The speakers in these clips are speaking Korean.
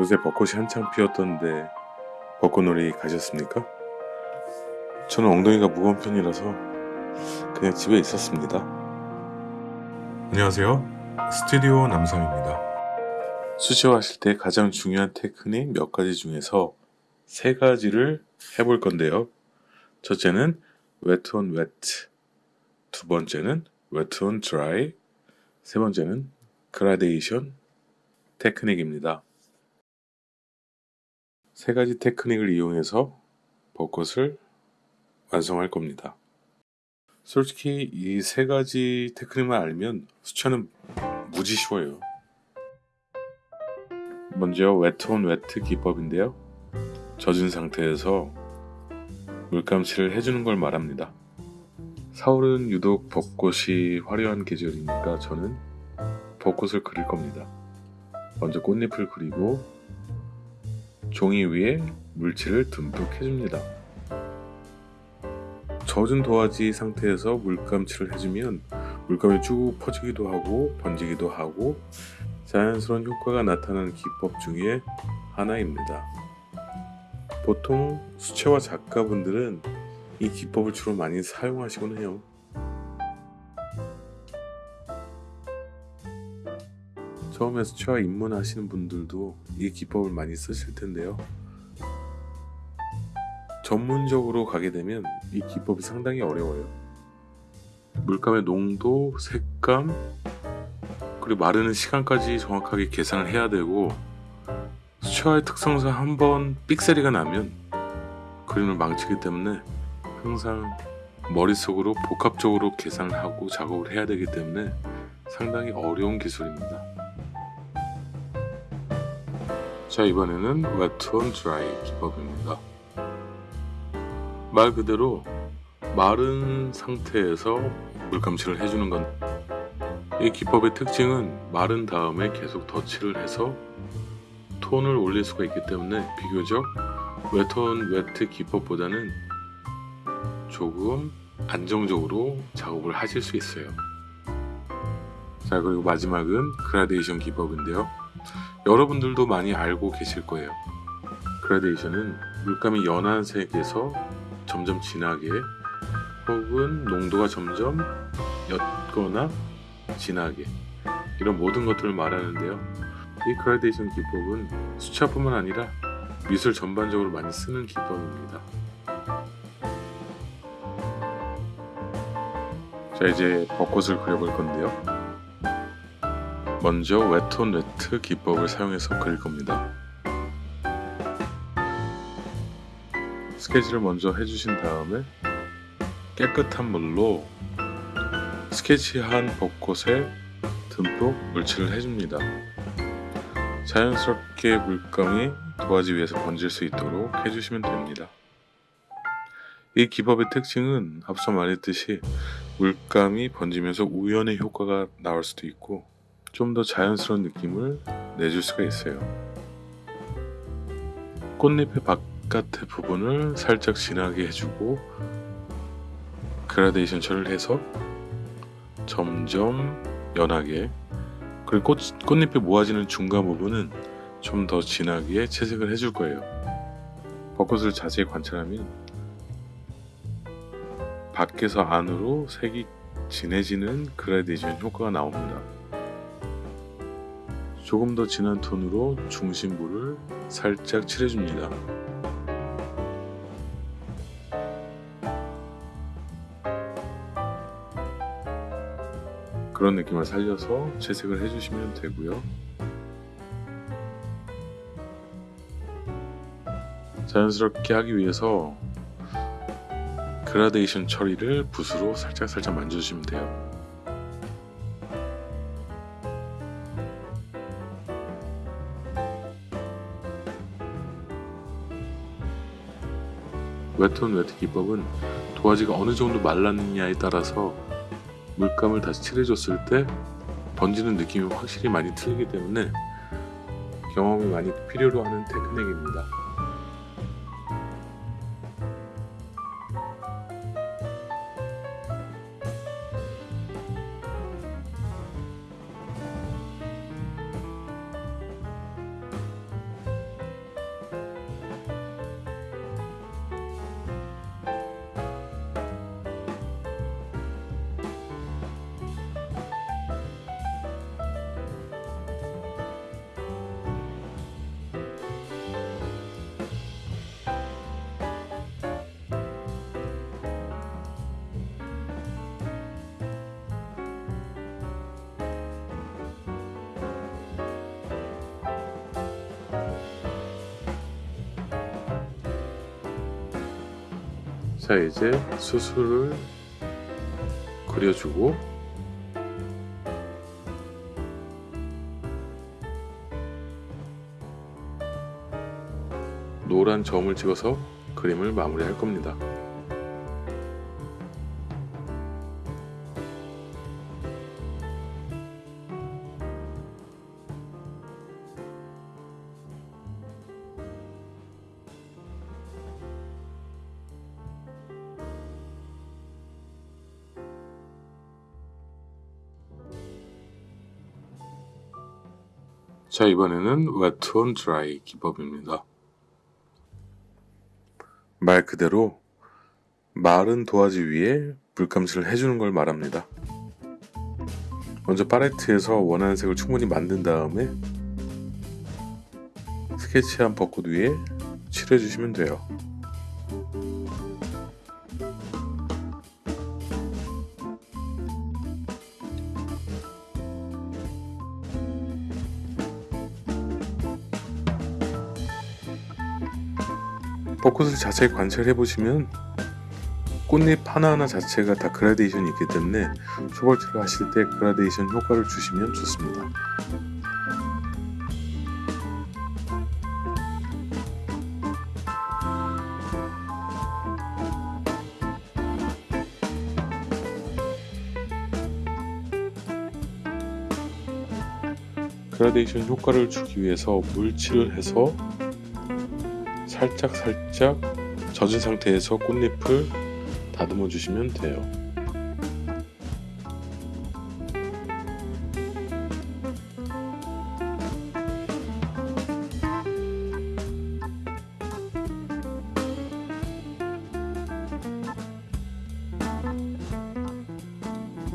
요새 벚꽃이 한창 피었던데 벚꽃놀이 가셨습니까? 저는 엉덩이가 무거운 편이라서 그냥 집에 있었습니다. 안녕하세요. 스튜디오 남성입니다. 수시화하실 때 가장 중요한 테크닉 몇 가지 중에서 세 가지를 해볼 건데요. 첫째는 wet on wet, 두 번째는 wet on dry, 세 번째는 그라데이션 테크닉입니다. 세 가지 테크닉을 이용해서 벚꽃을 완성할 겁니다. 솔직히 이 세 가지 테크닉만 알면 수채는 무지 쉬워요. 먼저 wet on wet 기법인데요. 젖은 상태에서 물감칠을 해주는 걸 말합니다. 4월은 유독 벚꽃이 화려한 계절이니까 저는 벚꽃을 그릴 겁니다. 먼저 꽃잎을 그리고 종이 위에 물칠을 듬뿍 해줍니다. 젖은 도화지 상태에서 물감칠을 해주면 물감이 쭉 퍼지기도 하고 번지기도 하고 자연스러운 효과가 나타나는 기법 중에 하나입니다. 보통 수채화 작가분들은 이 기법을 주로 많이 사용하시곤 해요. 처음에 수채화 입문하시는 분들도 이 기법을 많이 쓰실 텐데요. 전문적으로 가게 되면 이 기법이 상당히 어려워요. 물감의 농도, 색감, 그리고 마르는 시간까지 정확하게 계산을 해야 되고 수채화의 특성상 한번 삑사리가 나면 그림을 망치기 때문에 항상 머릿속으로 복합적으로 계산을 하고 작업을 해야 되기 때문에 상당히 어려운 기술입니다. 자 이번에는 on dry 기법입니다. 말 그대로 마른 상태에서 물감칠을 해주는 건 이 기법의 특징은 마른 다음에 계속 덧칠을 해서 톤을 올릴 수가 있기 때문에 비교적 wet on wet 기법보다는 조금 안정적으로 작업을 하실 수 있어요. 자 그리고 마지막은 그라데이션 기법인데요. 여러분들도 많이 알고 계실 거예요. 그라데이션은 물감이 연한 색에서 점점 진하게 혹은 농도가 점점 옅거나 진하게 이런 모든 것들을 말하는데요. 이 그라데이션 기법은 수채뿐만 아니라 미술 전반적으로 많이 쓰는 기법입니다. 자 이제 벚꽃을 그려볼 건데요. 먼저 wet on wet 기법을 사용해서 그릴 겁니다. 스케치를 먼저 해주신 다음에 깨끗한 물로 스케치한 벚꽃에 듬뿍 물칠을 해줍니다. 자연스럽게 물감이 도화지 위에서 번질 수 있도록 해주시면 됩니다. 이 기법의 특징은 앞서 말했듯이 물감이 번지면서 우연의 효과가 나올 수도 있고 좀 더 자연스러운 느낌을 내줄 수가 있어요. 꽃잎의 바깥의 부분을 살짝 진하게 해주고 그라데이션 처리를 해서 점점 연하게 그리고 꽃, 꽃잎이 모아지는 중간 부분은 좀 더 진하게 채색을 해줄 거예요. 벚꽃을 자세히 관찰하면 밖에서 안으로 색이 진해지는 그라데이션 효과가 나옵니다. 조금 더 진한 톤으로 중심부를 살짝 칠해줍니다. 그런 느낌을 살려서 채색을 해주시면 되고요. 자연스럽게 하기 위해서 그라데이션 처리를 붓으로 살짝살짝 만져주시면 돼요. 웨톤 웨트 기법은 도화지가 어느 정도 말랐느냐에 따라서 물감을 다시 칠해줬을 때 번지는 느낌이 확실히 많이 틀리기 때문에 경험이 많이 필요로 하는 테크닉입니다. 자 이제 수술을 그려주고 노란 점을 찍어서 그림을 마무리할 겁니다. 자 이번에는 wet on dry 기법입니다. 말 그대로 마른 도화지 위에 물감칠을 해주는 걸 말합니다. 먼저 팔레트에서 원하는 색을 충분히 만든 다음에 스케치한 벚꽃 위에 칠해주시면 돼요. 벚꽃을 자세히 관찰해 보시면 꽃잎 하나하나 자체가 다 그라데이션이 있기 때문에 초벌칠을 하실 때 그라데이션 효과를 주시면 좋습니다. 그라데이션 효과를 주기 위해서 물칠을 해서 살짝 살짝 젖은 상태에서 꽃잎을 다듬어 주시면 돼요.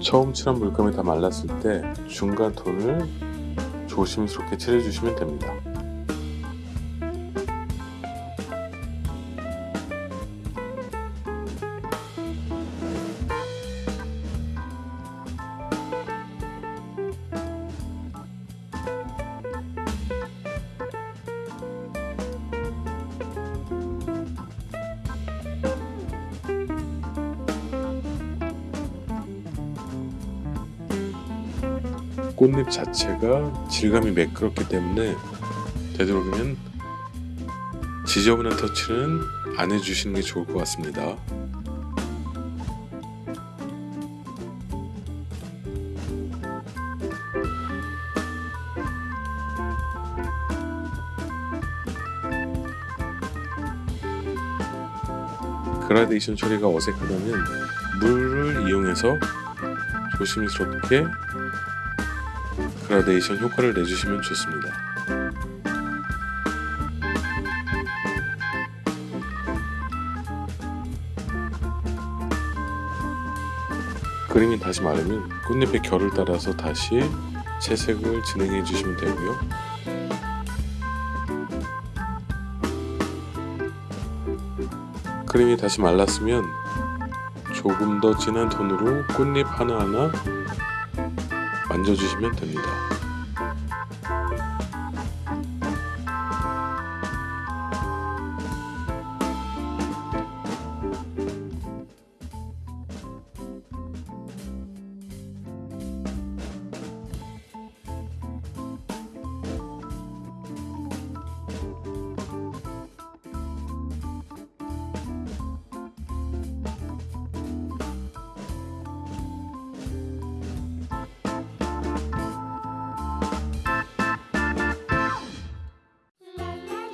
처음 칠한 물감이 다 말랐을 때 중간 톤을 조심스럽게 칠해주시면 됩니다. 꽃잎 자체가 질감이 매끄럽기 때문에 되도록이면 지저분한 터치는 안 해주시는 게 좋을 것 같습니다. 그라데이션 처리가 어색하다면 물을 이용해서 조심스럽게 그라데이션 효과를 내주시면 좋습니다. 그림이 다시 마르면 꽃잎의 결을 따라서 다시 채색을 진행해 주시면 되고요. 그림이 다시 말랐으면 조금 더 진한 톤으로 꽃잎 하나하나 만져주시면 됩니다.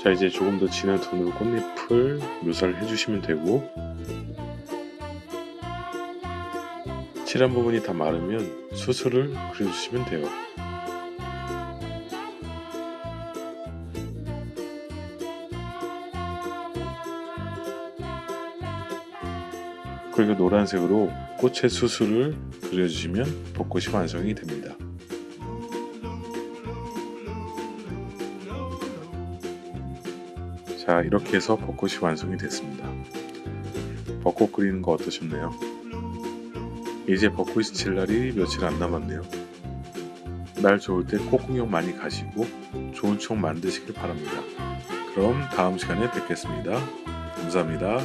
자 이제 조금 더 진한 톤으로 꽃잎을 묘사를 해주시면 되고 칠한 부분이 다 마르면 수술을 그려주시면 돼요. 그리고 노란색으로 꽃의 수술을 그려주시면 벚꽃이 완성이 됩니다. 자 이렇게 해서 벚꽃이 완성이 됐습니다. 벚꽃 그리는 거 어떠셨나요? 이제 벚꽃이 칠 날이 며칠 안 남았네요. 날 좋을 때 꽃구경 많이 가시고 좋은 추억 만드시길 바랍니다. 그럼 다음 시간에 뵙겠습니다. 감사합니다.